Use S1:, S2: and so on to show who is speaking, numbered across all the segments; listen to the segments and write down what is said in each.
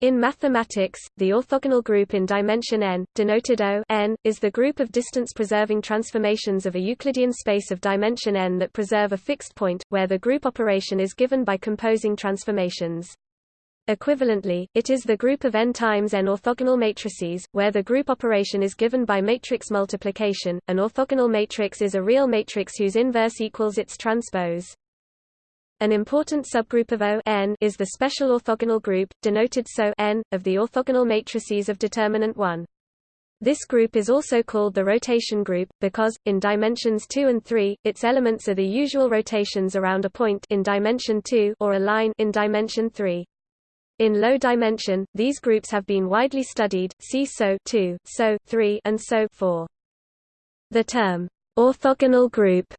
S1: In mathematics, the orthogonal group in dimension n, denoted O n, is the group of distance-preserving transformations of a Euclidean space of dimension n that preserve a fixed point, where the group operation is given by composing transformations. Equivalently, it is the group of n times n orthogonal matrices, where the group operation is given by matrix multiplication. An orthogonal matrix is a real matrix whose inverse equals its transpose. An important subgroup of O n is the special orthogonal group, denoted SO n, of the orthogonal matrices of determinant 1. This group is also called the rotation group, because, in dimensions 2 and 3, its elements are the usual rotations around a point in dimension 2 or a line in dimension 3. In low dimension, these groups have been widely studied, see SO 2, SO 3, and SO 4. The term orthogonal group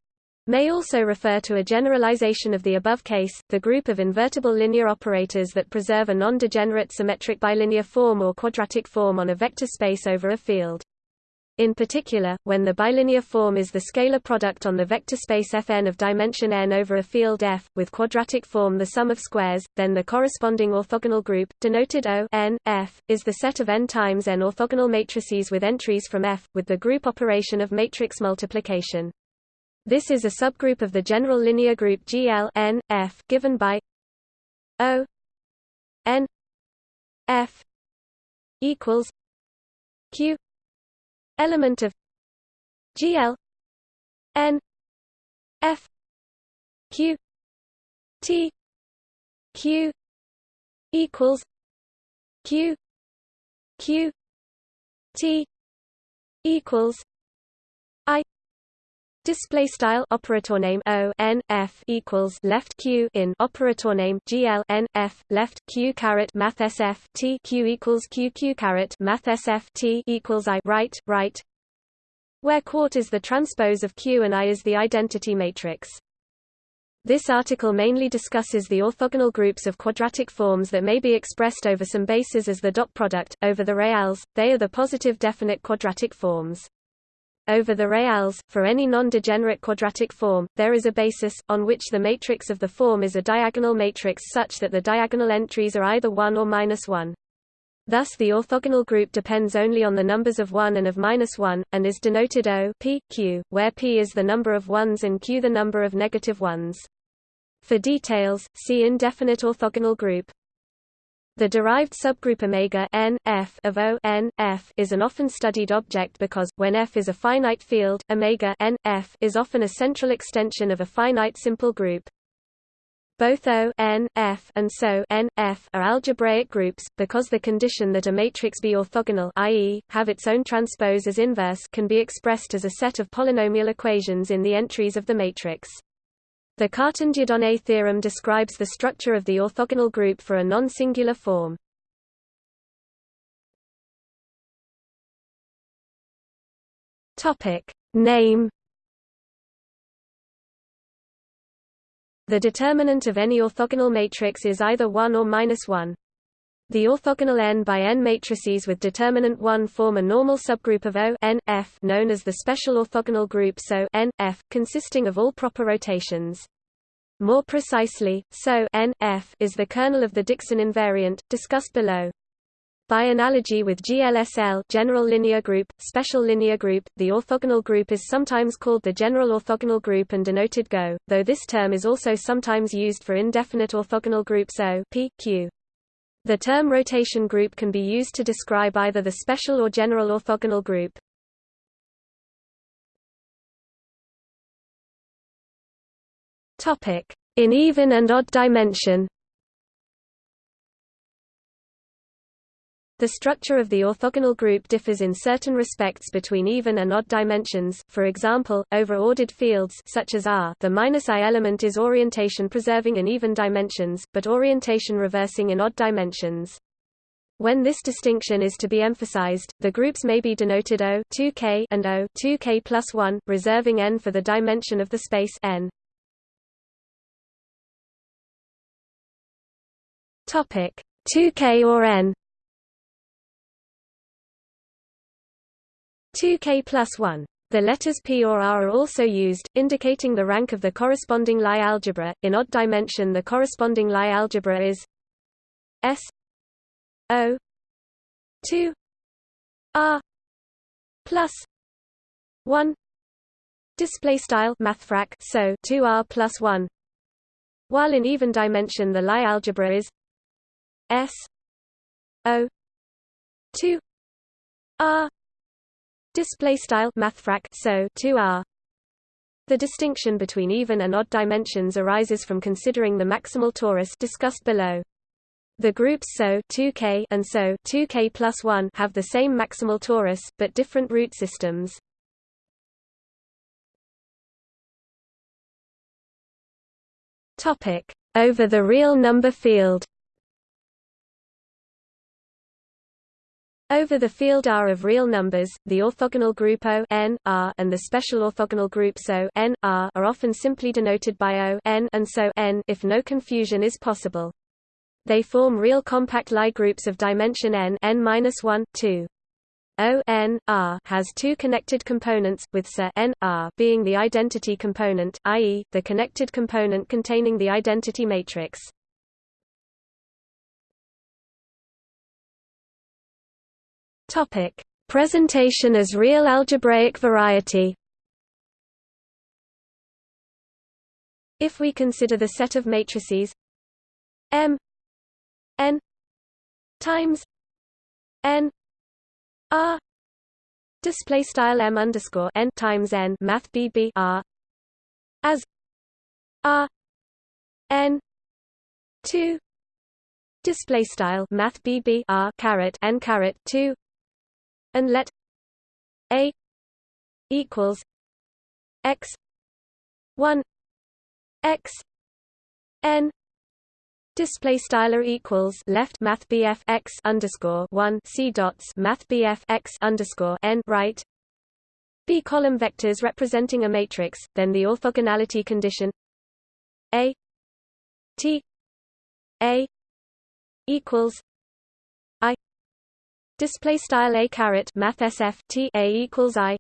S1: may also refer to a generalization of the above case, the group of invertible linear operators that preserve a non-degenerate symmetric bilinear form or quadratic form on a vector space over a field. In particular, when the bilinear form is the scalar product on the vector space Fn of dimension n over a field F, with quadratic form the sum of squares, then the corresponding orthogonal group, denoted O n, F, is the set of n times n orthogonal matrices with entries from F, with the group operation of matrix multiplication. This is a subgroup of the general linear group GL n, F given by O n F equals Q element of GL n F Q T Q equals Q Q T equals Display style operator name O n f equals left q in operator name GL n f left q caret math sf t q equals q q caret math sf t equals i right right, where quart is the transpose of q and i is the identity matrix. This article mainly discusses the orthogonal groups of quadratic forms that may be expressed over some bases as the dot product, over the reals, they are the positive definite quadratic forms. Over the reals, for any non-degenerate quadratic form, there is a basis, on which the matrix of the form is a diagonal matrix such that the diagonal entries are either 1 or minus 1. Thus the orthogonal group depends only on the numbers of 1 and of minus 1, and is denoted O p, q, where p is the number of ones and q the number of negative negative ones. For details, see indefinite orthogonal group. The derived subgroup omega n, f of O n, f is an often studied object because, when f is a finite field, omega n, f is often a central extension of a finite simple group. Both O n, f and SO n, f are algebraic groups, because the condition that a matrix be orthogonal i.e., have its own transpose as inverse can be expressed as a set of polynomial equations in the entries of the matrix. The Cartan-Dieudonné theorem describes the structure of the orthogonal group for a non-singular form. Topic Name The determinant of any orthogonal matrix is either 1 or minus 1. The orthogonal n by n matrices with determinant 1 form a normal subgroup of O n, f known as the special orthogonal group SO n, f, consisting of all proper rotations. More precisely, SO n, f is the kernel of the Dickson invariant, discussed below. By analogy with GLSL general linear group, special linear group, the orthogonal group is sometimes called the general orthogonal group and denoted GO, though this term is also sometimes used for indefinite orthogonal groups O P, Q. The term rotation group can be used to describe either the special or general orthogonal group. In even and odd dimension The structure of the orthogonal group differs in certain respects between even and odd dimensions, for example, over ordered fields such as R the minus -i element is orientation preserving in even dimensions, but orientation reversing in odd dimensions. When this distinction is to be emphasized, the groups may be denoted O 2k and O 2k plus 1, reserving n for the dimension of the space n. Topic 2k or n 2k plus 1. The letters p or r are also used, indicating the rank of the corresponding Lie algebra. In odd dimension the corresponding Lie algebra is S O two R plus one display style mathfrak so 2R plus 1 while in even dimension the Lie algebra is S O 2 R display style mathfrak so 2R the distinction between even and odd dimensions arises from considering the maximal torus discussed below. The groups SO 2K and SO 2K plus 1 have the same maximal torus, but different root systems. Topic: Over the real number field. Over the field R of real numbers, the orthogonal group O n, R and the special orthogonal groups O n, R are often simply denoted by O n and so n if no confusion is possible. They form real compact Lie groups of dimension n n-1, 2. O n R has two connected components, with SA n R being the identity component, i.e., the connected component containing the identity matrix. Topic: Presentation as real algebraic variety. If we consider the set of matrices M n times n R display style M underscore n times n math BB R as R n two display style math BB R caret n caret two and let A equals x one x n Display styler equals left Math BF x underscore one C dots Math BF x underscore n right. B column vectors representing a matrix, then the orthogonality condition A T A equals display style A caret Math SF T A equals I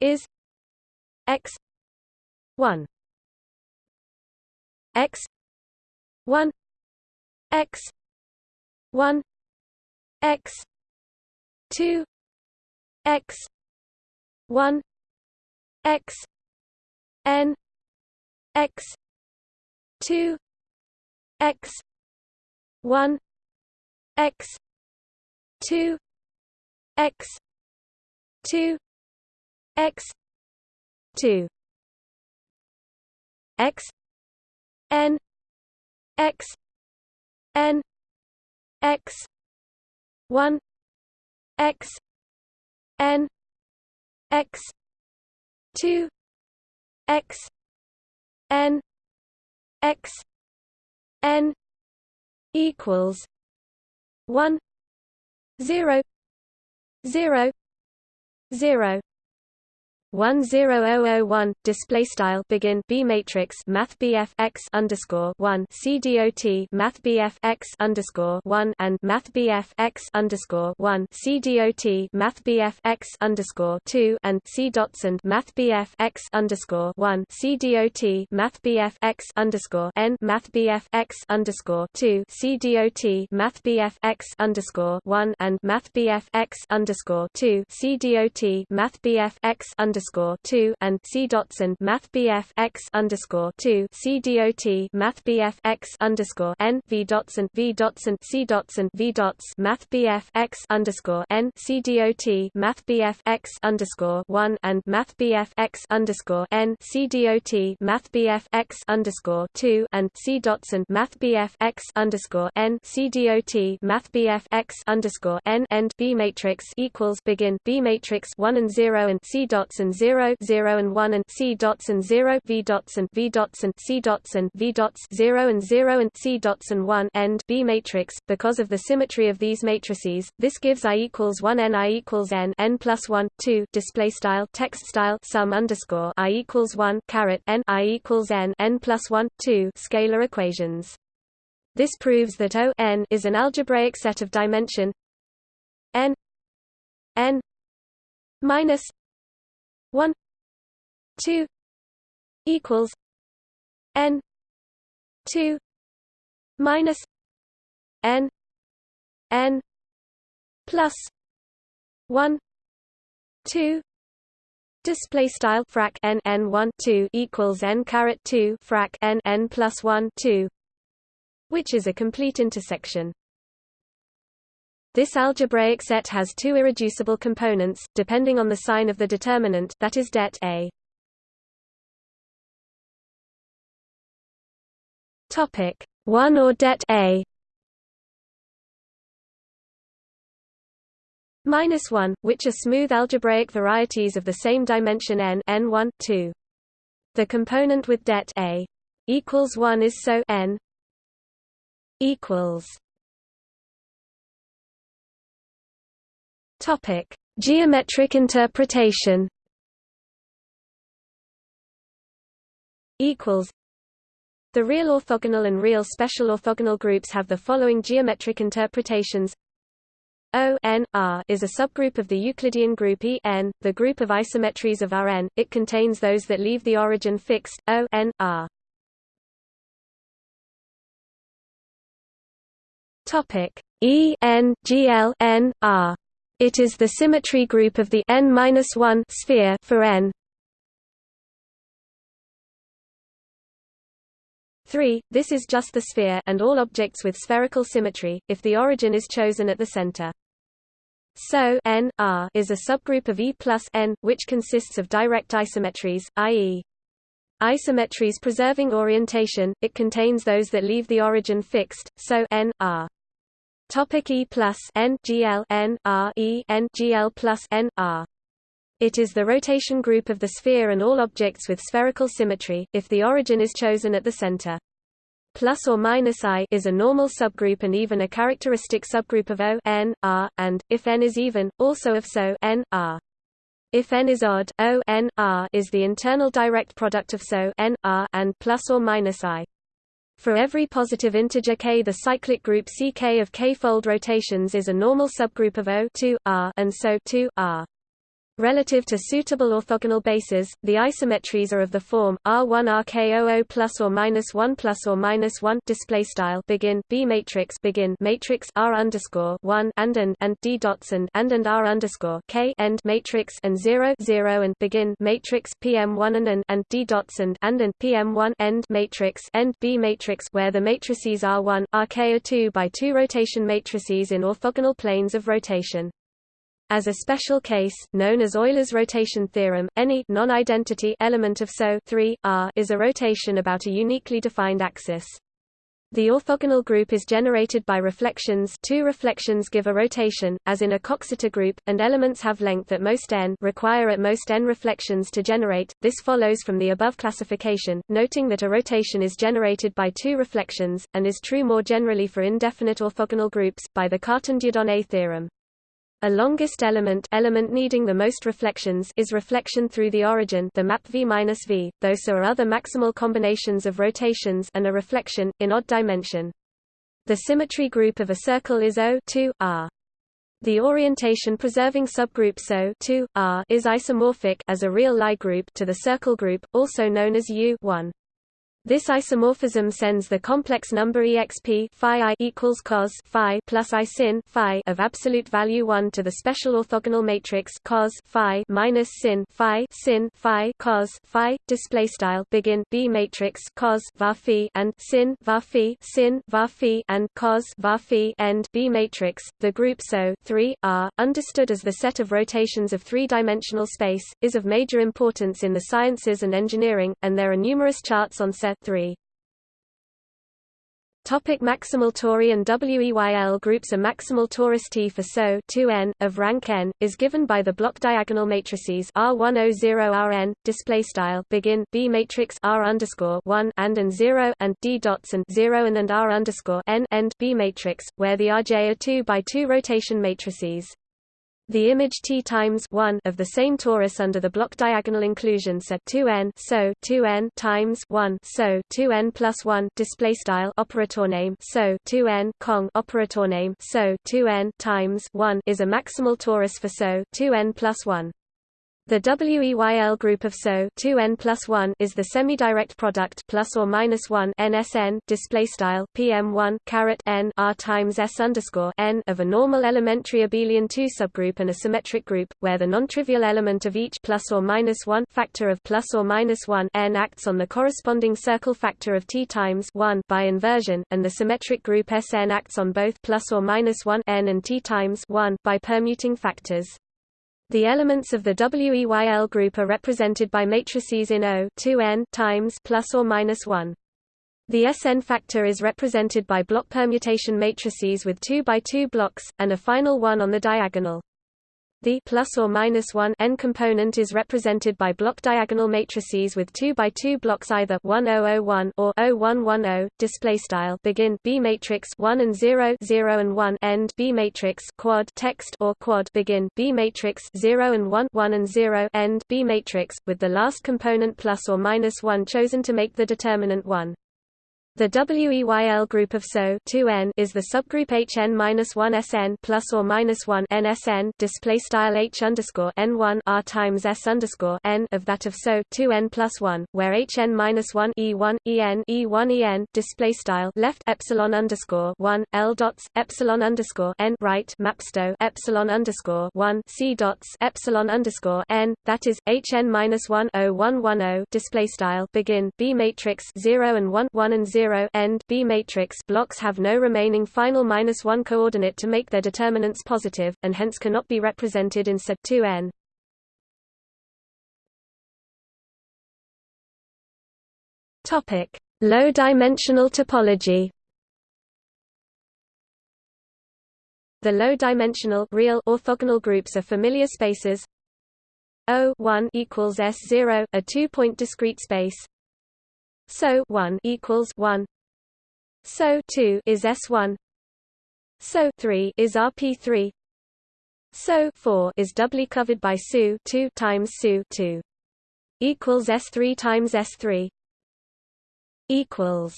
S1: is x one. X 1 x 1 x 2 x 1 x n. X 2 x 1 x 2 x 2 x 2 x n x n x 1 x n x 2 x n x n equals 1 0 0 0 10001 display style begin B matrix Math BF x underscore one C dot Math BF x underscore one and Math BF x underscore one C dot Math BF x underscore two and C dots and Math BF x underscore one C dot Math BF x underscore n Math BF x underscore two C dot Math BF x underscore one and Math BF x underscore two C dot Math BF x underscore underscore two and C dots and Math BF x underscore two C dot Math BF x underscore N V dots and V dots and C dots and V dots Math BF x underscore N C dot Math BF x underscore one and Math BF x underscore N C dot Math BF x underscore two and C dots and Math BF x underscore N C dot Math BF x underscore N end B matrix equals begin B matrix one and zero and C dots and 0 0 and 1 and C dots and 0 V dots and V dots and C dots and V dots 0 and 0 and C dots and 1 end B matrix. Because of the symmetry of these matrices this gives I equals 1 n I equals n n plus 1 2 display style text style sum underscore I equals 1 caret n I equals n n plus 1 2 scalar equations. This proves that O n is an algebraic set of dimension n n minus 1 2 equals n 2 minus n n plus 1 2 display style frac n n 1 2 equals n caret 2 frac n n plus 1 2 which is a complete intersection this algebraic set has two irreducible components, depending on the sign of the determinant that is det A. Topic 1 or det A minus 1, which are smooth algebraic varieties of the same dimension n n1 2. The component with det A equals 1 is so n equals Topic: Geometric interpretation. Equals. The real orthogonal and real special orthogonal groups have the following geometric interpretations. O n R is a subgroup of the Euclidean group E n, the group of isometries of Rn. It contains those that leave the origin fixed. O n R. Topic E n G L n R. It is the symmetry group of the n-1 sphere for n. 3. This is just the sphere and all objects with spherical symmetry, if the origin is chosen at the center. So n R is a subgroup of E plus n, which consists of direct isometries, i.e. isometries preserving orientation, it contains those that leave the origin fixed, so n R. Topic E plus N GL N R E N GL plus N R. It is the rotation group of the sphere and all objects with spherical symmetry, if the origin is chosen at the center. Plus or minus I is a normal subgroup and even a characteristic subgroup of O n, R, and, if n is even, also of SO n, R. If n is odd, O n, R is the internal direct product of SO n, R and plus or minus I. For every positive integer k the cyclic group Ck of k-fold rotations is a normal subgroup of O 2 R and so 2 R. Relative to suitable orthogonal bases, the isometries are of the form R1 RKOO plus or minus 1 plus or minus 1 display style begin B matrix begin matrix R underscore 1 and and and D dots and and and R underscore K end matrix and 0 0 and begin matrix PM1 and and and D dots and and and PM1 end matrix end B matrix where the matrices R1 RKO2 by 2 rotation matrices in orthogonal planes of rotation. As a special case, known as Euler's rotation theorem, any non-identity element of SO 3 R is a rotation about a uniquely defined axis. The orthogonal group is generated by reflections two reflections give a rotation, as in a Coxeter group, and elements have length at most n require at most n reflections to generate. This follows from the above classification, noting that a rotation is generated by two reflections, and is true more generally for indefinite orthogonal groups, by the Cartan-Dieudonné theorem. A longest element element needing the most reflections is reflection through the origin the map v minus v, though so are other maximal combinations of rotations and a reflection, in odd dimension. The symmetry group of a circle is O 2 R. The orientation-preserving subgroup SO 2 R is isomorphic as a real Lie group to the circle group, also known as U 1. This isomorphism sends the complex number exp phi equals cos phi plus i sin phi of absolute value 1 to the special orthogonal matrix cos phi minus sin phi sin phi cos phi display style begin b matrix cos var phi and sin var phi sin var phi and cos var phi end b matrix. The group so 3 r understood as the set of rotations of three-dimensional space is of major importance in the sciences and engineering and there are numerous charts on set 3. Topic maximal tori and WEYL groups A maximal torus T for SO 2n, of rank n, is given by the block diagonal matrices R100Rn, display style begin B matrix R underscore 1 and and 0 and D dots and 0 and and R underscore n end B matrix, where the Rj are 2 by 2 rotation matrices. The image T times 1 of the same torus under the block diagonal inclusion set 2n so 2n times 1 so 2n plus 1 display style operator name so 2n cong operator name so 2n times 1 is a maximal torus for so 2n plus 1. The WEYL group of SO 2n plus 1 is the semi-direct product plus or minus 1 NSN display style PM1 caret n r times s underscore n of a normal elementary abelian 2 subgroup and a symmetric group, where the non-trivial element of each plus or minus 1 factor of plus or minus 1 n acts on the corresponding circle factor of t times 1 by inversion, and the symmetric group Sn acts on both plus or minus 1 n and t times 1 by permuting factors. The elements of the WEYL group are represented by matrices in O 2n times plus or minus 1. The Sn factor is represented by block permutation matrices with 2 by 2 blocks, and a final one on the diagonal. The plus or minus 1 n component is represented by block diagonal matrices with 2 by 2 blocks either 1001 or 0110 display style. Begin B matrix 1 and 0 0 and 1 end B matrix quad text or quad. Begin B matrix 0 and 1 1 and 0 end B matrix with the last component plus or minus 1 chosen to make the determinant 1 the WEYL group of SO 2n is the subgroup Hn-1 Sn plus or minus 1 NSN display style H underscore N1 R times S underscore N of that of SO 2n plus 1, where Hn-1 E1 En E1 En display style left epsilon underscore 1 L dots epsilon underscore N right mapsto epsilon underscore 1 C dots epsilon underscore N that is Hn-1 0110 display style begin B matrix 0 and 1 1 and 0 0 end B matrix blocks have no remaining final minus 1 coordinate to make their determinants positive, and hence cannot be represented in set 2n. Topic: Low-dimensional topology. The low-dimensional real orthogonal groups are familiar spaces O 1 equals S 0, a two-point discrete space, so 1 equals 1 so 2 is S1 so 3 is RP3 so 4 is doubly covered by SU 2 times SU 2 equals S3 times S3 equals.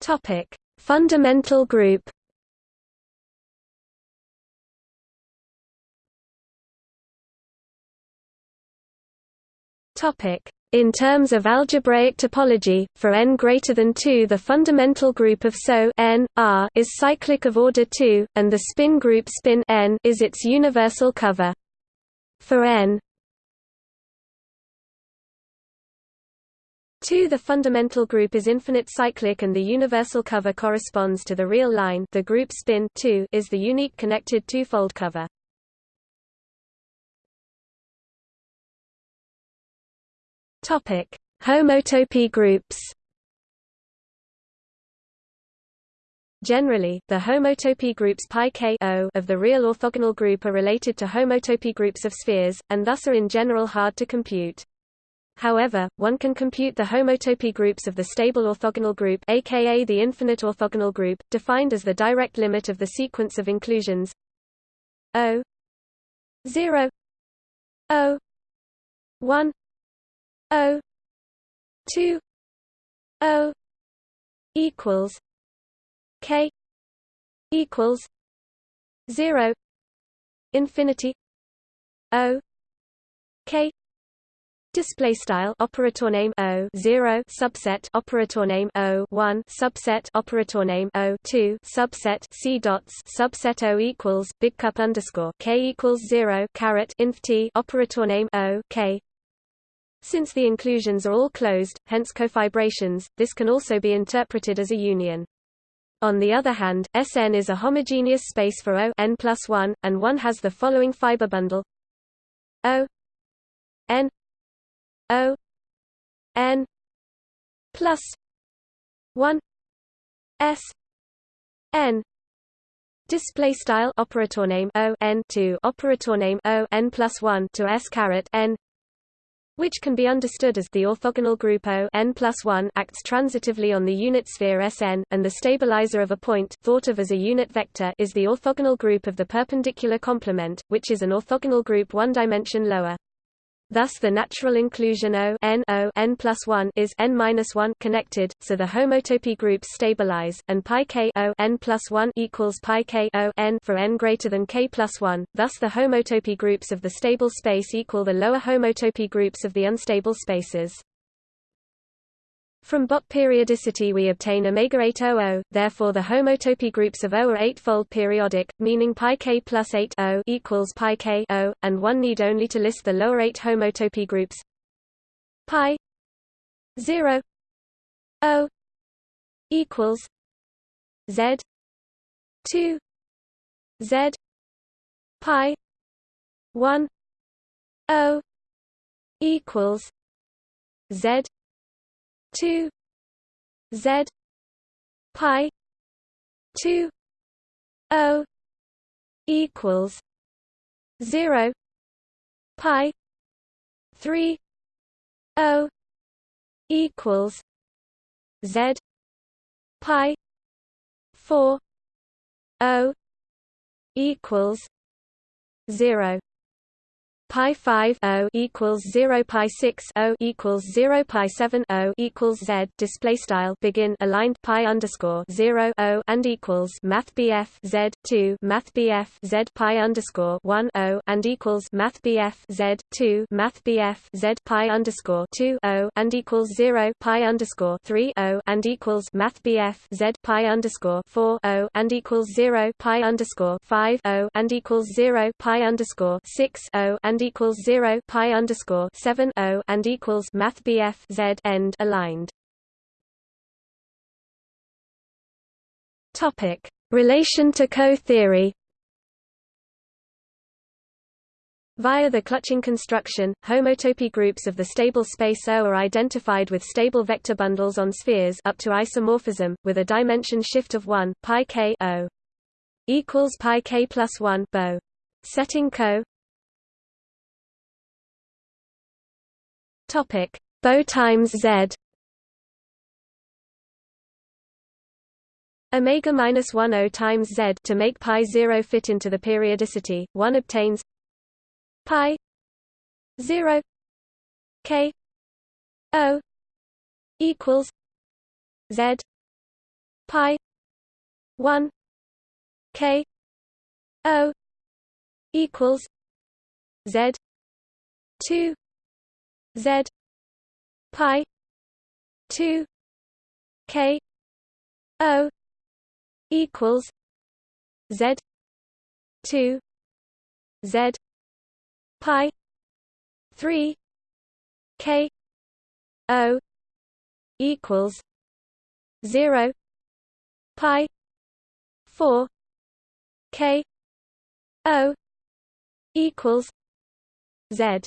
S1: Topic. Fundamental group Topic. In terms of algebraic topology, for n greater than 2 the fundamental group of SO n, R is cyclic of order 2, and the spin group spin n is its universal cover. For n 2 the fundamental group is infinite cyclic and the universal cover corresponds to the real line the group spin 2 is the unique connected two-fold cover. Topic: Homotopy groups. Generally, the homotopy groups pi k o of the real orthogonal group are related to homotopy groups of spheres, and thus are in general hard to compute. However, one can compute the homotopy groups of the stable orthogonal group aka the infinite orthogonal group, defined as the direct limit of the sequence of inclusions O 0 O 1 O two O equals K equals zero infinity O K Display style operator name O zero subset operator name O one subset operator name O two subset C dots subset O equals big cup underscore K equals zero caret inf T operator name O K since the inclusions are all closed, hence cofibrations, this can also be interpreted as a union. On the other hand, Sn is a homogeneous space for O n plus 1, and one has the following fiber bundle. O n O n plus 1 S n. Display style operator name O n to operator name O n plus 1 to S caret n which can be understood as the orthogonal group O n plus 1 acts transitively on the unit sphere Sn, and the stabilizer of a point thought of as a unit vector is the orthogonal group of the perpendicular complement, which is an orthogonal group one dimension lower. Thus the natural inclusion O n o n plus 1 is n minus 1 connected, so the homotopy groups stabilize, and pi k O n plus 1 equals pi k O n for n greater than k plus 1. Thus the homotopy groups of the stable space equal the lower homotopy groups of the unstable spaces. From Bott periodicity we obtain omega 8 00, therefore the homotopy groups of O are eightfold periodic, meaning pi k plus 8 O equals pi k O, and one need only to list the lower eight homotopy groups. Pi 0 O equals Z 2 Z pi 1 O equals Z two Z pi two O equals zero pi three O equals Z pi four O equals zero pi 5 o equals 0 pi 6 o equals 0 pi 7 o equals z. Display style begin aligned pi underscore 0 o and equals math bf z 2 math bf z pi underscore 1 o and equals math bf z 2 math bf z pi underscore 2 o and equals 0 pi underscore 3 o and equals math bf z pi underscore 4 o and equals 0 pi underscore 5 o and equals 0 pi underscore 6 o and equals 0 pi underscore 7 o and equals math BF Z end aligned. Topic: Relation to KO-theory. Via the clutching construction, homotopy groups of the stable space O are identified with stable vector bundles on spheres up to isomorphism, with a dimension shift of 1 pi k O equals pi k plus 1 BO. Setting KO Topic: BO times Z. Omega minus one O times Z to make pi zero fit into the periodicity. One obtains pi zero k O equals Z pi one k O equals Z two Z pi two K O equals Z two Z pi three K O equals zero pi four K O equals Z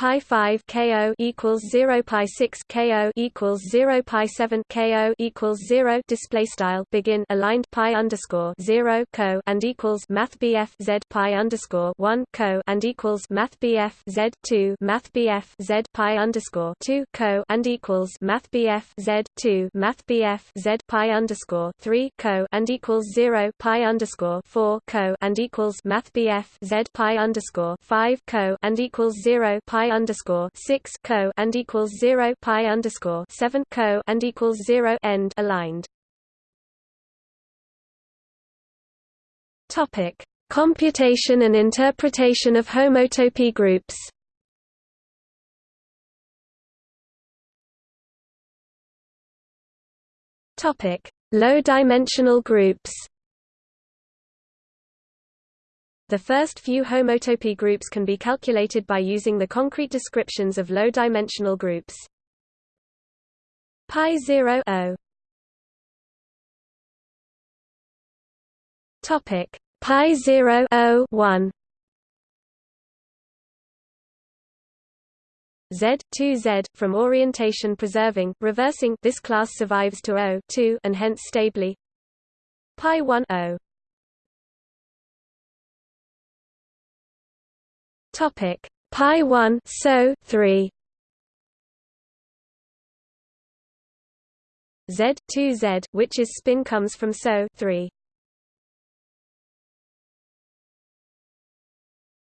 S1: pi 5 ko equals 0 pi 6 ko equals 0 pi 7 ko equals 0 display style begin aligned pi underscore 0 KO and equals math bf z pi underscore 1 KO and equals math bf z 2 math bf z pi underscore 2 KO and equals math bf z 2 math bf z pi underscore 3 KO and equals 0 pi underscore 4 KO and equals math bf z pi underscore 5 KO and equals 0 pi underscore six KO and equals zero pi underscore seven KO and equals zero end aligned. Topic: Computation and interpretation of homotopy groups. Topic: Low-dimensional groups. The first few homotopy groups can be calculated by using the concrete descriptions of low-dimensional groups. Pi 0 o. Topic. Pi 0 o 1 Z 2Z from orientation preserving reversing this class survives to O 2 and hence stably. Pi 1 o Topic. Pi one so three. Z two Z which is spin comes from so three.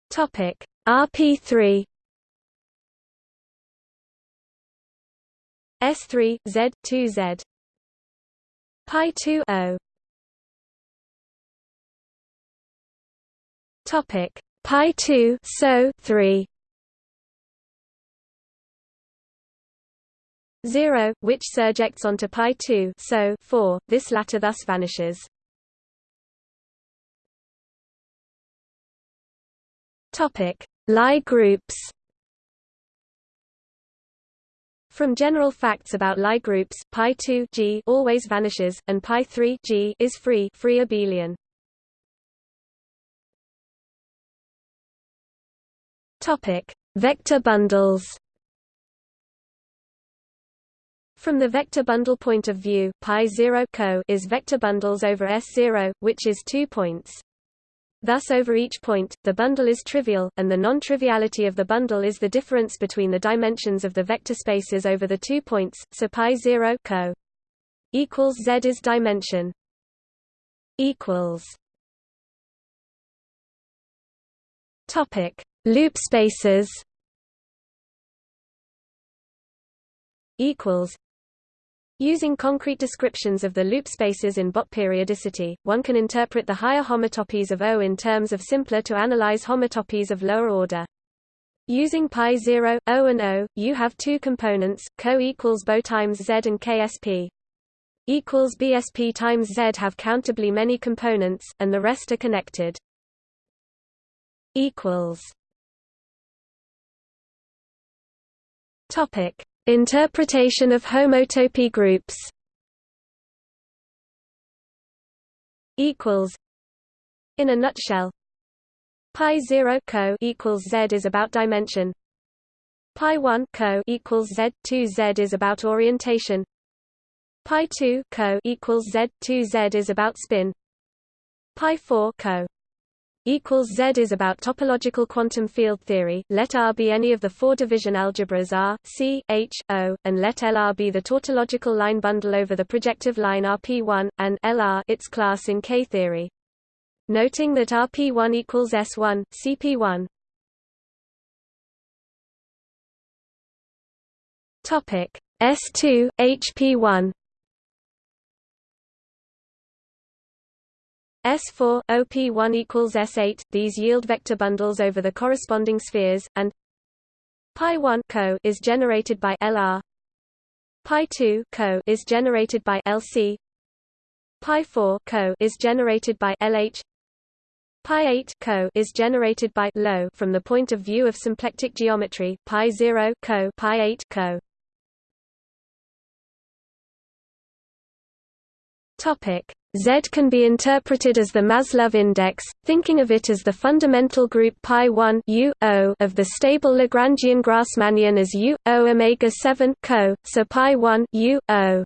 S1: Topic. RP three. S three Z two Z. Pi two O. Topic pi 2 so 3 0 which surjects onto pi 2 so 4 this latter thus vanishes. Topic. Lie groups. From general facts about Lie groups, pi 2 G always vanishes, and pi 3 G is free, free abelian. Topic: Vector bundles. From the vector bundle point of view, pi 0 KO is vector bundles over S0, which is two points. Thus over each point, the bundle is trivial, and the non-triviality of the bundle is the difference between the dimensions of the vector spaces over the two points, so pi 0 KO equals z is dimension equals topic Loop spaces equals Using concrete descriptions of the loop spaces in Bott periodicity, one can interpret the higher homotopies of O in terms of simpler to analyze homotopies of lower order. Using pi 0, O and O, you have two components, KO equals BO times Z and KSP. Equals BSP times Z have countably many components, and the rest are connected. Equals Topic: Interpretation of homotopy groups. Equals. In a nutshell, pi 0 KO equals z is about dimension. Pi 1 KO equals z 2 z is about orientation. Pi 2 KO equals z 2 z is about spin. Pi 4 KO equals Z is about topological quantum field theory. Let R be any of the four division algebras R, C, H, O, and let LR be the tautological line bundle over the projective line RP1 and LR its class in K theory. Noting that RP1 equals S1, CP1. Topic S2 HP1 S4 OP1 equals S8. These yield vector bundles over the corresponding spheres, and pi 1 KO is generated by LR. Pi 2 KO is generated by LC. Pi 4 KO is generated by LH. Pi 8 KO is generated by LO from the point of view of symplectic geometry. Pi 0 KO pi 8 KO. Z can be interpreted as the Maslov index, thinking of it as the fundamental group pi 1 U, o of the stable Lagrangian Grassmannian as U, O omega 7 KO, so pi 1 U, o.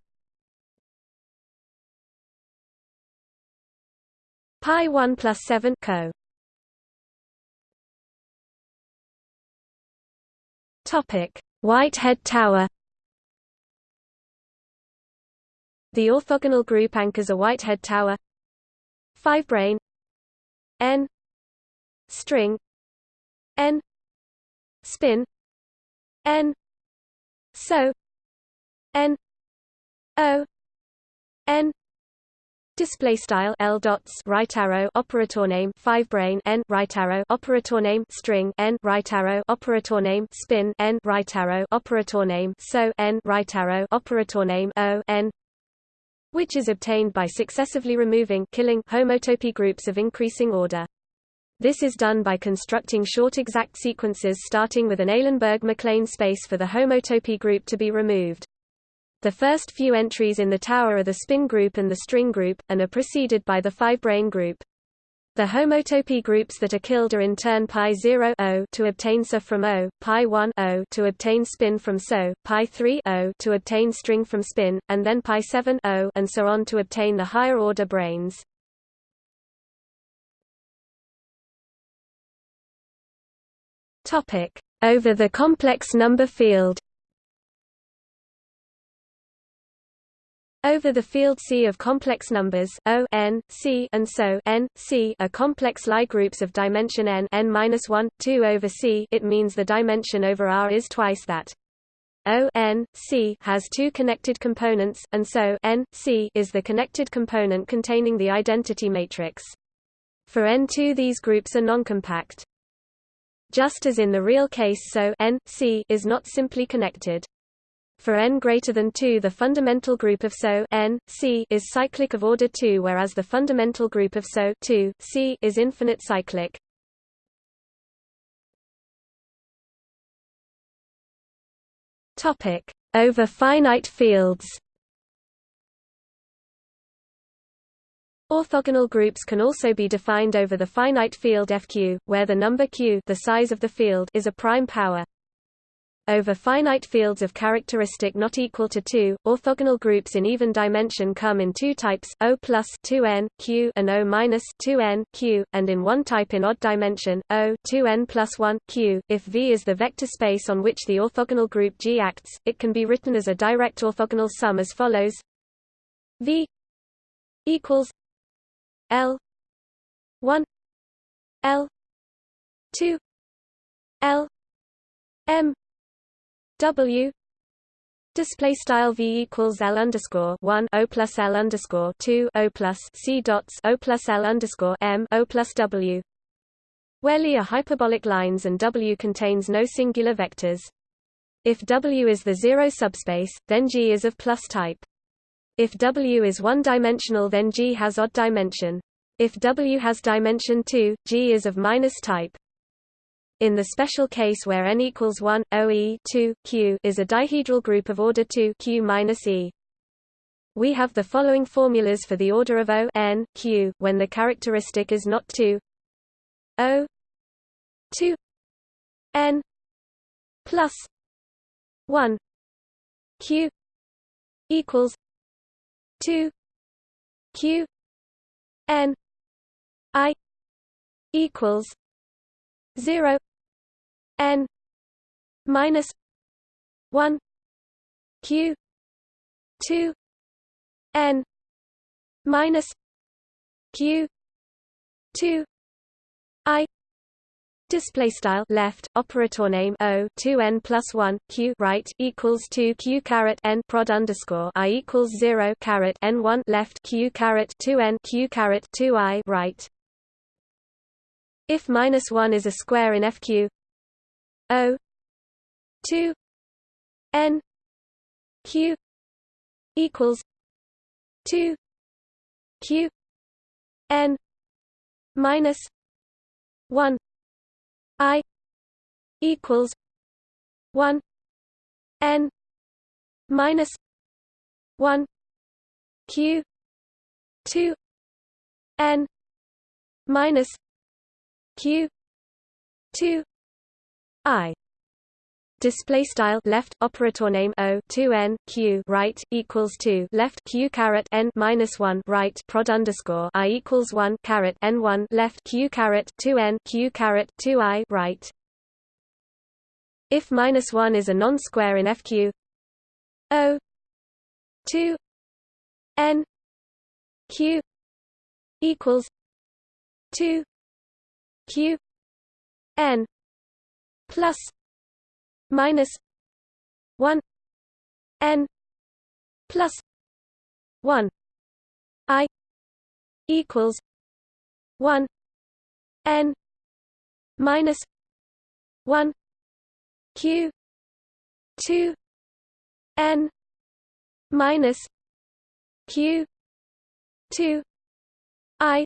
S1: Pi 1 plus 7 KO. Topic: Whitehead Tower The orthogonal group anchors a Whitehead tower. 5 brane. N. String. N. Spin. N. So. N. O. N. Display style L dots right arrow operator name five brane N right arrow operator name string N right arrow operator name spin N right arrow operator name so N right arrow operator name O N which is obtained by successively removing killing homotopy groups of increasing order. This is done by constructing short exact sequences starting with an Eilenberg-MacLane space for the homotopy group to be removed. The first few entries in the tower are the spin group and the string group, and are preceded by the five-brane group. The homotopy groups that are killed are in turn pi 0 o to obtain SO from O, pi 1 o to obtain spin from SO, pi 3 o to obtain string from spin, and then pi 7 o and so on to obtain the higher order branes. Topic: Over the complex number field. Over the field C of complex numbers O n, C and so n, C are complex Lie groups of dimension n n-1, 2 over C it means the dimension over R is twice that. O n C has two connected components, and so n C is the connected component containing the identity matrix. For N2 these groups are noncompact. Just as in the real case so n C is not simply connected. For n greater than 2 the fundamental group of SO n, C is cyclic of order 2 whereas the fundamental group of SO 2, C is infinite cyclic. Topic: Over finite fields. Orthogonal groups can also be defined over the finite field FQ, where the number q the size of the field is a prime power. Over finite fields of characteristic not equal to 2, orthogonal groups in even dimension come in two types, O plus 2n q and O minus 2n q, and in one type in odd dimension, O 2n plus 1 q. If V is the vector space on which the orthogonal group G acts, it can be written as a direct orthogonal sum as follows: V equals L 1 L 2 L M W display style v equals l underscore one o plus l underscore two o plus c dots o plus l underscore m o plus w, where Li are hyperbolic lines and w contains no singular vectors. If w is the zero subspace, then G is of plus type. If w is one-dimensional, then G has odd dimension. If w has dimension 2, G is of minus type. In the special case where n equals 1, OE 2, Q is a dihedral group of order 2 Q minus E. We have the following formulas for the order of O n Q when the characteristic is not 2 O 2 n plus 1 Q equals 2 Q n I equals 0 n minus 1 q 2 n minus q 2 i Display style left operator name O two n plus one q right equals two q caret n prod underscore i equals zero caret n one left q caret two n q caret two i right. If minus 1 is a square in FQ O 2 N Q equals 2 Q N minus 1 I equals 1 N minus 1 Q 2 N minus q 2 i. Display style left operator name o 2 n q right equals 2 left q caret n minus 1 right prod underscore i equals 1 caret n 1 left q caret 2 n q caret 2 i right. If minus 1 is a non-square in fq o 2 n q equals 2 q n plus minus 1 n plus 1 i equals 1 n minus 1 q 2 n minus q 2 i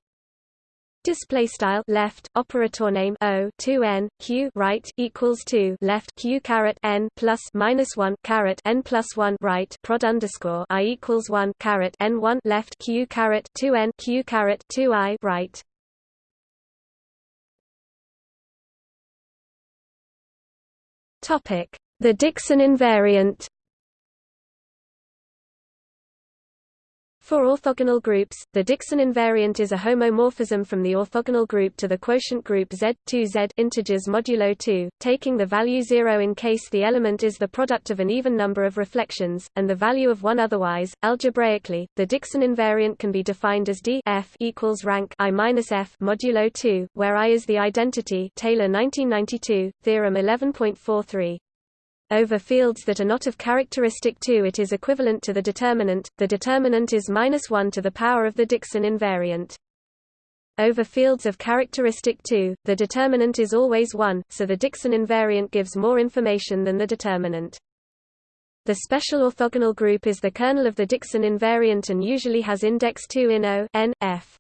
S1: Display style left operator name O two N Q right equals two left Q caret N plus minus one caret N plus one right prod underscore I equals one caret N one left Q caret two N Q caret two I right. Topic. The Dickson invariant For orthogonal groups, the Dickson invariant is a homomorphism from the orthogonal group to the quotient group Z2Z integers modulo 2, taking the value 0 in case the element is the product of an even number of reflections, and the value of 1 otherwise. Algebraically, the Dickson invariant can be defined as D f equals rank I minus f modulo 2, where I is the identity Taylor 1992, theorem 11.43. Over fields that are not of characteristic 2 it is equivalent to the determinant, the determinant is minus 1 to the power of the Dickson invariant. Over fields of characteristic 2, the determinant is always 1, so the Dickson invariant gives more information than the determinant. The special orthogonal group is the kernel of the Dickson invariant and usually has index 2 in O n, F.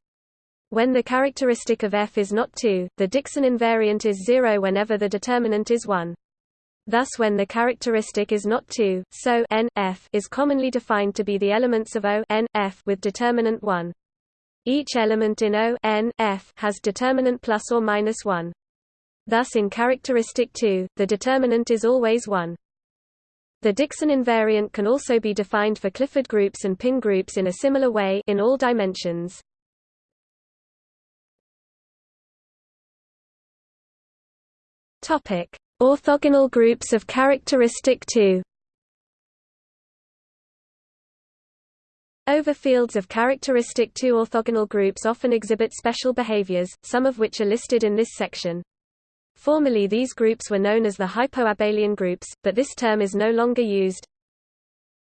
S1: When the characteristic of F is not 2, the Dickson invariant is 0 whenever the determinant is 1. Thus when the characteristic is not 2, so n, F is commonly defined to be the elements of O n, F with determinant 1. Each element in O n, F has determinant plus or minus 1. Thus in characteristic 2, the determinant is always 1. The Dickson invariant can also be defined for Clifford groups and pin groups in a similar way in all dimensions. Topic: Orthogonal groups of characteristic 2. Over fields of characteristic 2 orthogonal groups often exhibit special behaviors, some of which are listed in this section. Formerly these groups were known as the hypoabelian groups, but this term is no longer used.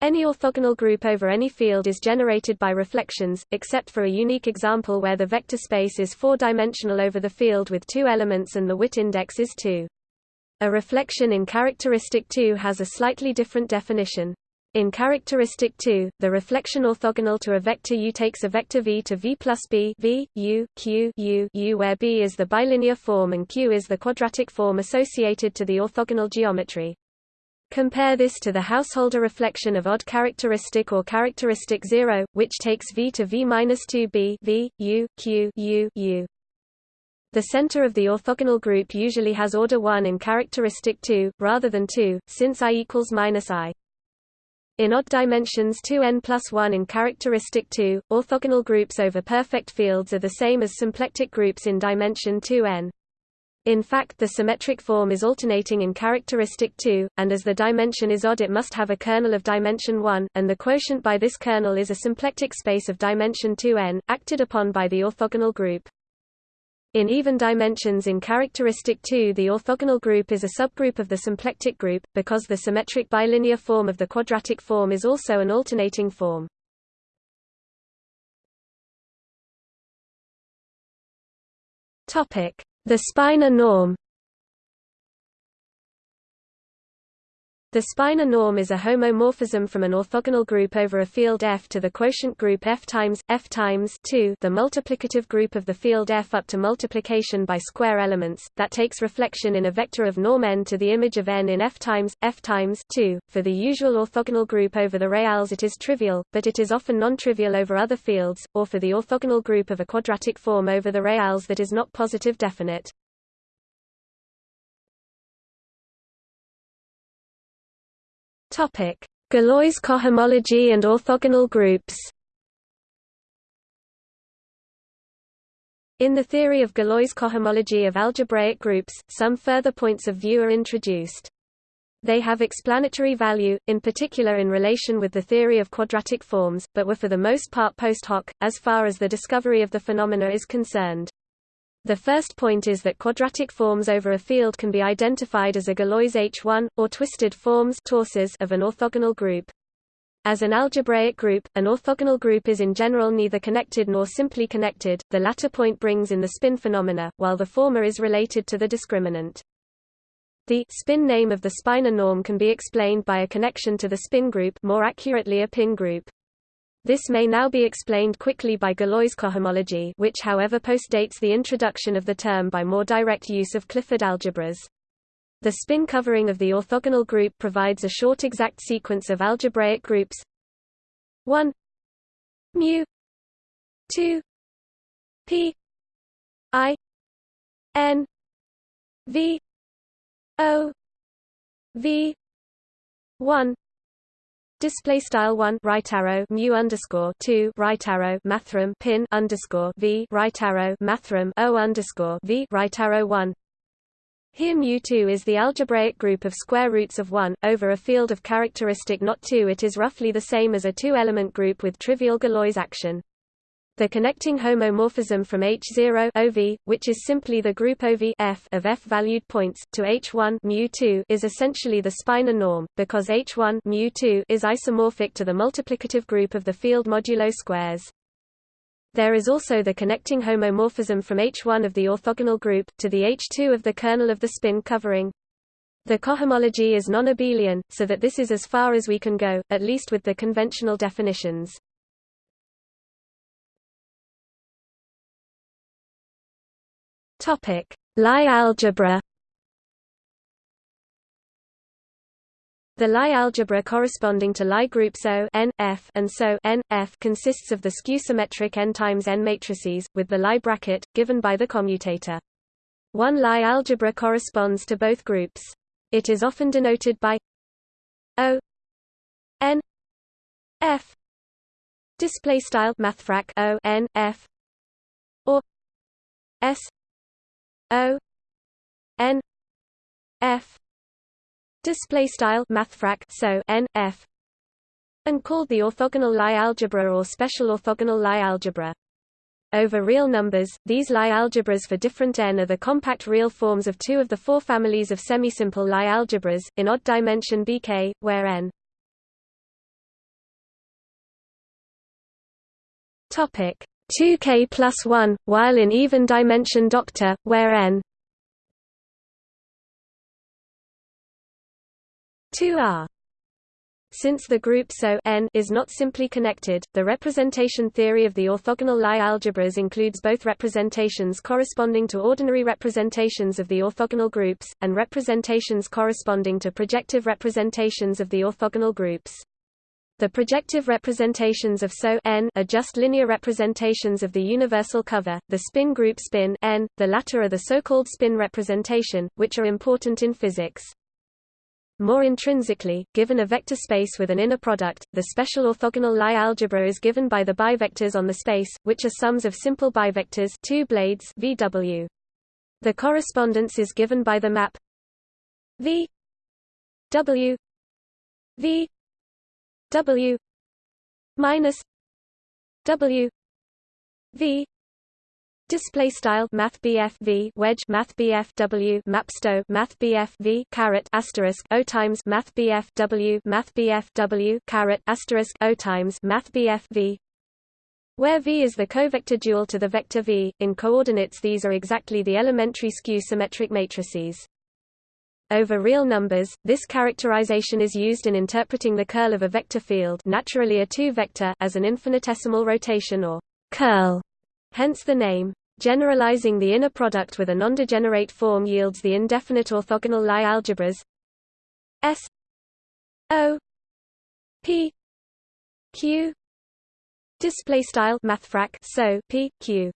S1: Any orthogonal group over any field is generated by reflections, except for a unique example where the vector space is four-dimensional over the field with two elements and the Witt index is 2. A reflection in characteristic 2 has a slightly different definition. In characteristic 2, the reflection orthogonal to a vector U takes a vector V to V plus B v, U, Q, U, U where B is the bilinear form and Q is the quadratic form associated to the orthogonal geometry. Compare this to the householder reflection of odd characteristic or characteristic 0, which takes V to V minus 2B v, U, Q, U, U. The center of the orthogonal group usually has order 1 in characteristic 2, rather than 2, since I equals minus I. In odd dimensions 2n plus 1 in characteristic 2, orthogonal groups over perfect fields are the same as symplectic groups in dimension 2n. In fact the symmetric form is alternating in characteristic 2, and as the dimension is odd it must have a kernel of dimension 1, and the quotient by this kernel is a symplectic space of dimension 2n, acted upon by the orthogonal group. In even dimensions in characteristic 2 the orthogonal group is a subgroup of the symplectic group, because the symmetric bilinear form of the quadratic form is also an alternating form. The spinor norm The spinor norm is a homomorphism from an orthogonal group over a field F to the quotient group F times F times 2, the multiplicative group of the field F up to multiplication by square elements that takes reflection in a vector of norm n to the image of n in F times F times 2. For the usual orthogonal group over the reals it is trivial, but it is often non-trivial over other fields, or for the orthogonal group of a quadratic form over the reals that is not positive definite. Galois cohomology and orthogonal groups. In the theory of Galois cohomology of algebraic groups, some further points of view are introduced. They have explanatory value, in particular in relation with the theory of quadratic forms, but were for the most part post hoc, as far as the discovery of the phenomena is concerned. The first point is that quadratic forms over a field can be identified as a Galois H1, or twisted forms of an orthogonal group. As an algebraic group, an orthogonal group is in general neither connected nor simply connected, the latter point brings in the spin phenomena, while the former is related to the discriminant. The spin name of the spinor norm can be explained by a connection to the spin group more accurately a pin group. This may now be explained quickly by Galois cohomology which however postdates the introduction of the term by more direct use of Clifford algebras. The spin covering of the orthogonal group provides a short exact sequence of algebraic groups 1 mu 2 p i n v o v 1 Display style one right arrow mu underscore two right arrow mathrm pin underscore v right arrow mathrm o underscore v right arrow one. Here mu2 is the algebraic group of square roots of 1, over a field of characteristic not 2 it is roughly the same as a two-element group with trivial Galois action. The connecting homomorphism from H0 OV, which is simply the group OV F of F-valued points, to H1 mu2 is essentially the spinor norm, because H1 mu2 is isomorphic to the multiplicative group of the field modulo squares. There is also the connecting homomorphism from H1 of the orthogonal group, to the H2 of the kernel of the spin covering. The cohomology is non-abelian, so that this is as far as we can go, at least with the conventional definitions. Topic: Lie algebra. The Lie algebra corresponding to Lie groups O n, F and so n, F consists of the skew-symmetric n times n matrices, with the Lie bracket, given by the commutator. One Lie algebra corresponds to both groups. It is often denoted by O n F display style mathfrak O n F or S O N F display style mathfrak so N F and called the orthogonal Lie algebra or special orthogonal Lie algebra. Over real numbers, these Lie algebras for different n are the compact real forms of two of the four families of semisimple Lie algebras, in odd dimension Bk, where n topic 2k plus 1, while in even dimension doctor, where n 2r. Since the group SO n is not simply connected, the representation theory of the orthogonal Lie algebras includes both representations corresponding to ordinary representations of the orthogonal groups, and representations corresponding to projective representations of the orthogonal groups. The projective representations of SO n are just linear representations of the universal cover, the spin group spin n, the latter are the so-called spin representation, which are important in physics. More intrinsically, given a vector space with an inner product, the special orthogonal Lie algebra is given by the bivectors on the space, which are sums of simple bivectors two blades VW. The correspondence is given by the map V W V W minus W V Display style Math V wedge Math W Mapsto Math V caret asterisk O times Math W Math W caret asterisk O times Math V where V is the covector dual to the vector V, in coordinates these are exactly the elementary skew-symmetric matrices. Over real numbers, this characterization is used in interpreting the curl of a vector field naturally a two-vector as an infinitesimal rotation or curl, hence the name. Generalizing the inner product with a non-degenerate form yields the indefinite orthogonal Lie algebras S O P Q display style mathfrak so P Q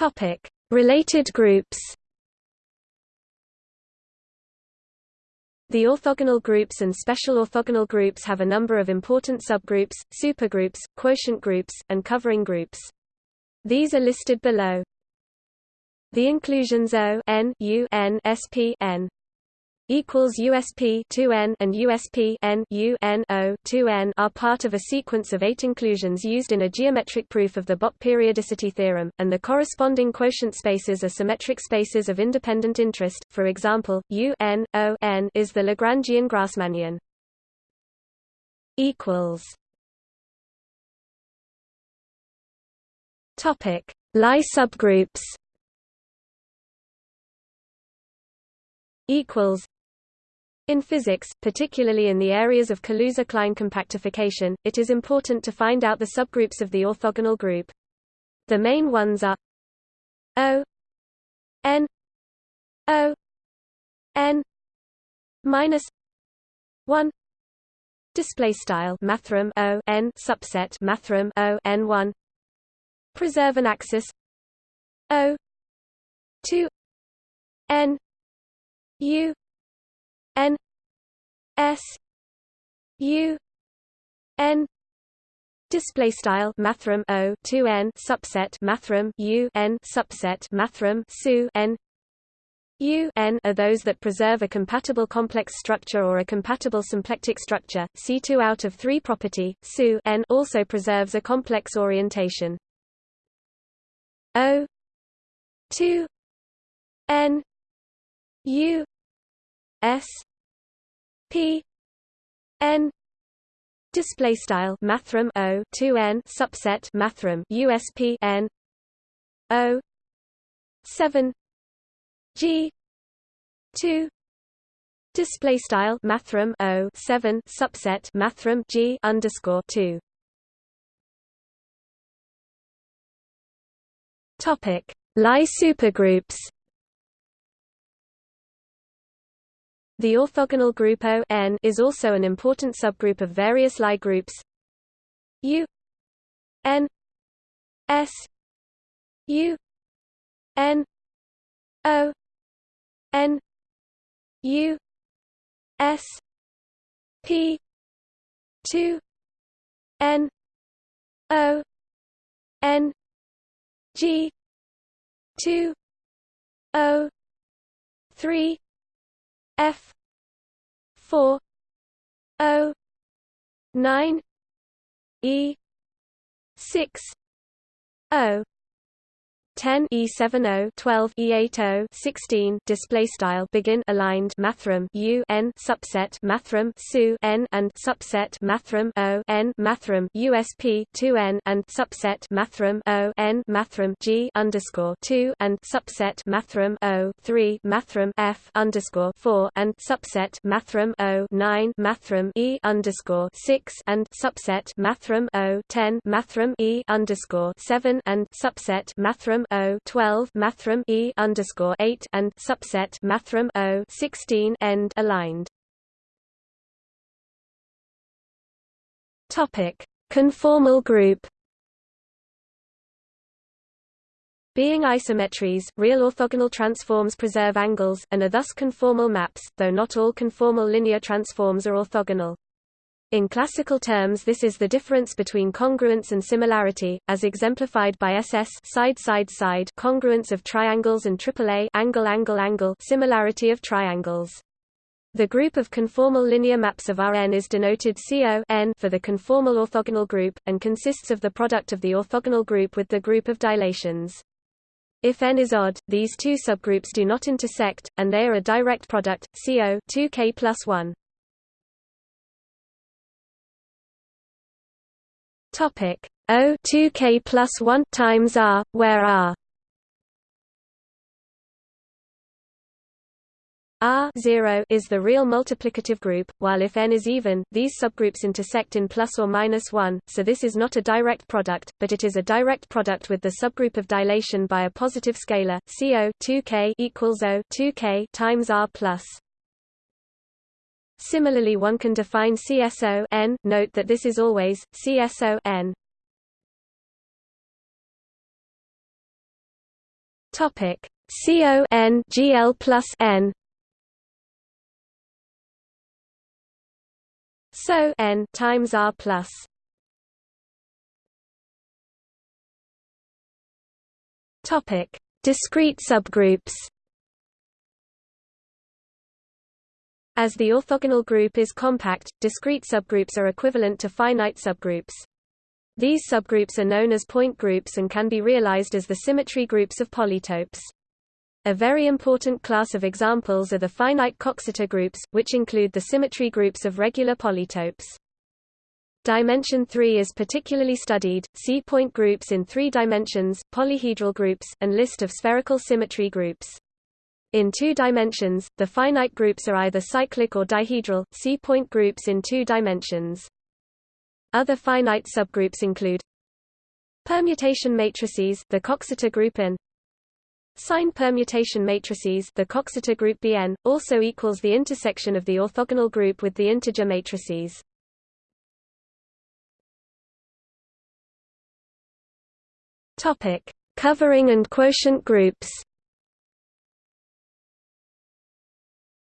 S1: Topic: Related groups. The orthogonal groups and special orthogonal groups have a number of important subgroups, supergroups, quotient groups, and covering groups. These are listed below. The inclusions O n U n sp n equals USP 2n and USP n U n O 2n are part of a sequence of eight inclusions used in a geometric proof of the Bott periodicity theorem, and the corresponding quotient spaces are symmetric spaces of independent interest. For example, U n O n is the Lagrangian Grassmannian. Equals. Topic: Lie subgroups. Equals. In physics, particularly in the areas of Kaluza-Klein compactification, it is important to find out the subgroups of the orthogonal group. The main ones are O n O n minus 1 display style mathrm O n subset mathrm O n 1 preserve an axis O 2 n U N S U N display style mathrm O 2 n subset mathrm U n subset mathrm SU n U n are those that preserve a compatible complex structure or a compatible symplectic structure. C2 out of 3 property, SU n also preserves a complex orientation. O 2 n U S P n display style mathrm O 2 n subset mathrm USP n O 7 G two display style mathrm O seven subset mathrm G underscore two. Topic Lie supergroups The orthogonal group O n is also an important subgroup of various Lie groups. U n S U n O N U S P two N O N G two O three F four O nine E six O 10 E70 12 E80 16 display style begin aligned mathrm U n subset mathrm su n and subset mathrm O n mathrm USP 2 n and subset mathrm O n mathrm G underscore 2 and subset mathrm O 3 mathrm F underscore 4 and subset mathrm O 9 mathrm E underscore 6 and subset mathrm O 10 mathrm E underscore 7 and subset mathrm O twelve mathrm E underscore eight and subset mathrm O sixteen end aligned. Topic Conformal group Being isometries, real orthogonal transforms preserve angles, and are thus conformal maps, though not all conformal linear transforms are orthogonal. In classical terms this is the difference between congruence and similarity, as exemplified by SS side-side-side congruence of triangles and AAA angle-angle-angle similarity of triangles. The group of conformal linear maps of Rn is denoted CO for the conformal orthogonal group, and consists of the product of the orthogonal group with the group of dilations. If n is odd, these two subgroups do not intersect, and they are a direct product, CO 2k plus 1. Topic O 2k plus 1 times R, where R? R 0 is the real multiplicative group, while if n is even, these subgroups intersect in plus or minus 1, so this is not a direct product, but it is a direct product with the subgroup of dilation by a positive scalar, CO 2k equals O 2k times R plus Similarly one can define CSO n, note that this is always, CSO n. Topic. CO n GL plus n. So n times R plus. Topic. Discrete subgroups As the orthogonal group is compact, discrete subgroups are equivalent to finite subgroups. These subgroups are known as point groups and can be realized as the symmetry groups of polytopes. A very important class of examples are the finite Coxeter groups, which include the symmetry groups of regular polytopes. Dimension 3 is particularly studied, see point groups in three dimensions, polyhedral groups, and list of spherical symmetry groups. In two dimensions, the finite groups are either cyclic or dihedral, C-point groups in two dimensions. Other finite subgroups include permutation matrices, the Coxeter group N, Sign permutation matrices, the Coxeter group Bn, also equals the intersection of the orthogonal group with the integer matrices. Topic: Covering and quotient groups.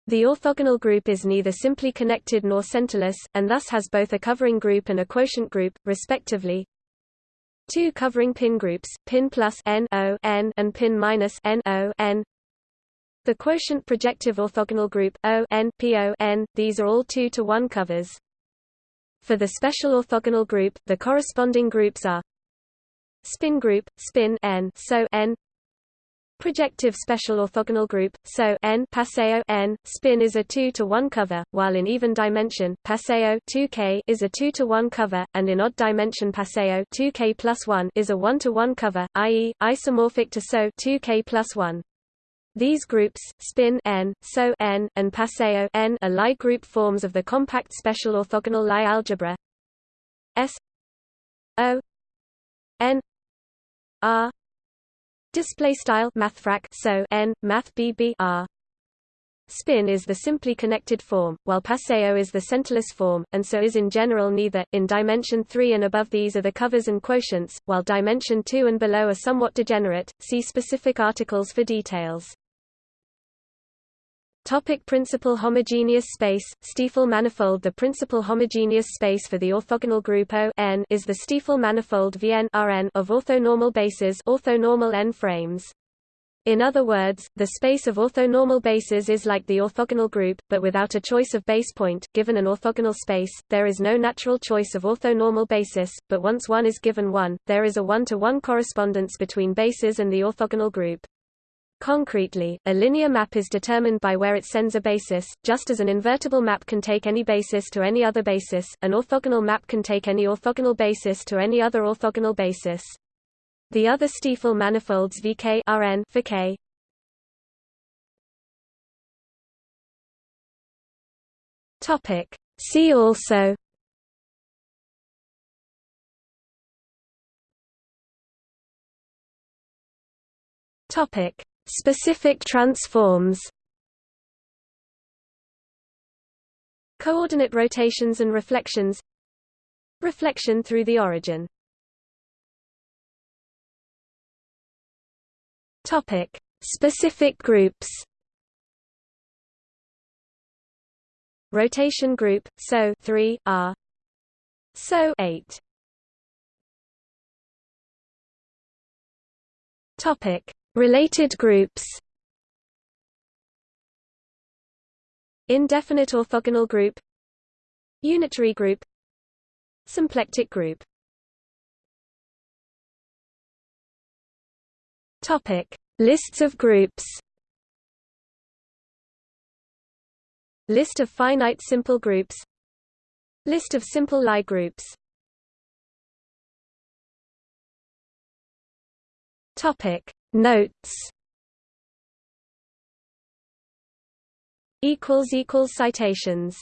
S1: The orthogonal group is neither simply connected nor centerless, and thus has both a covering group and a quotient group, respectively. Two covering pin groups, pin plus n o n and pin minus n o n. The quotient projective orthogonal group o n p o n. These are all 2 to 1 covers. For the special orthogonal group, the corresponding groups are spin group, spin n, so n projective special orthogonal group, so n Paseo n, spin is a 2 to 1 cover, while in even dimension, Paseo 2k is a 2 to 1 cover, and in odd dimension Paseo 2k plus 1 is a 1 to 1 cover, i.e., isomorphic to so 2k plus 1. These groups, spin n, so n, and paseo n, are Lie group forms of the compact special orthogonal Lie algebra. S O n r display style mathfrak so n math bb r Spin is the simply connected form, while paseo is the centerless form, and so is in general neither. In dimension 3 and above these are the covers and quotients, while dimension 2 and below are somewhat degenerate. See specific articles for details. Topic principal homogeneous space, Stiefel manifold The principal homogeneous space for the orthogonal group O n is the Stiefel manifold Vn Rn of orthonormal bases orthonormal n frames. In other words, the space of orthonormal bases is like the orthogonal group, but without a choice of base point. Given an orthogonal space, there is no natural choice of orthonormal basis, but once one is given one, there is a one-to-one -one correspondence between bases and the orthogonal group. Concretely, a linear map is determined by where it sends a basis, just as an invertible map can take any basis to any other basis, an orthogonal map can take any orthogonal basis to any other orthogonal basis. The other Stiefel manifolds Vk Rn for K. Topic. See also Topic Specific transforms Coordinate rotations and reflections Reflection through the origin. Topic: Specific groups. Rotation group SO 3 R. SO 8 Topic Related groups Indefinite orthogonal group Unitary group Symplectic group. Topic Lists of groups. List of finite simple groups. List of simple Lie groups. Topic Notes. Citations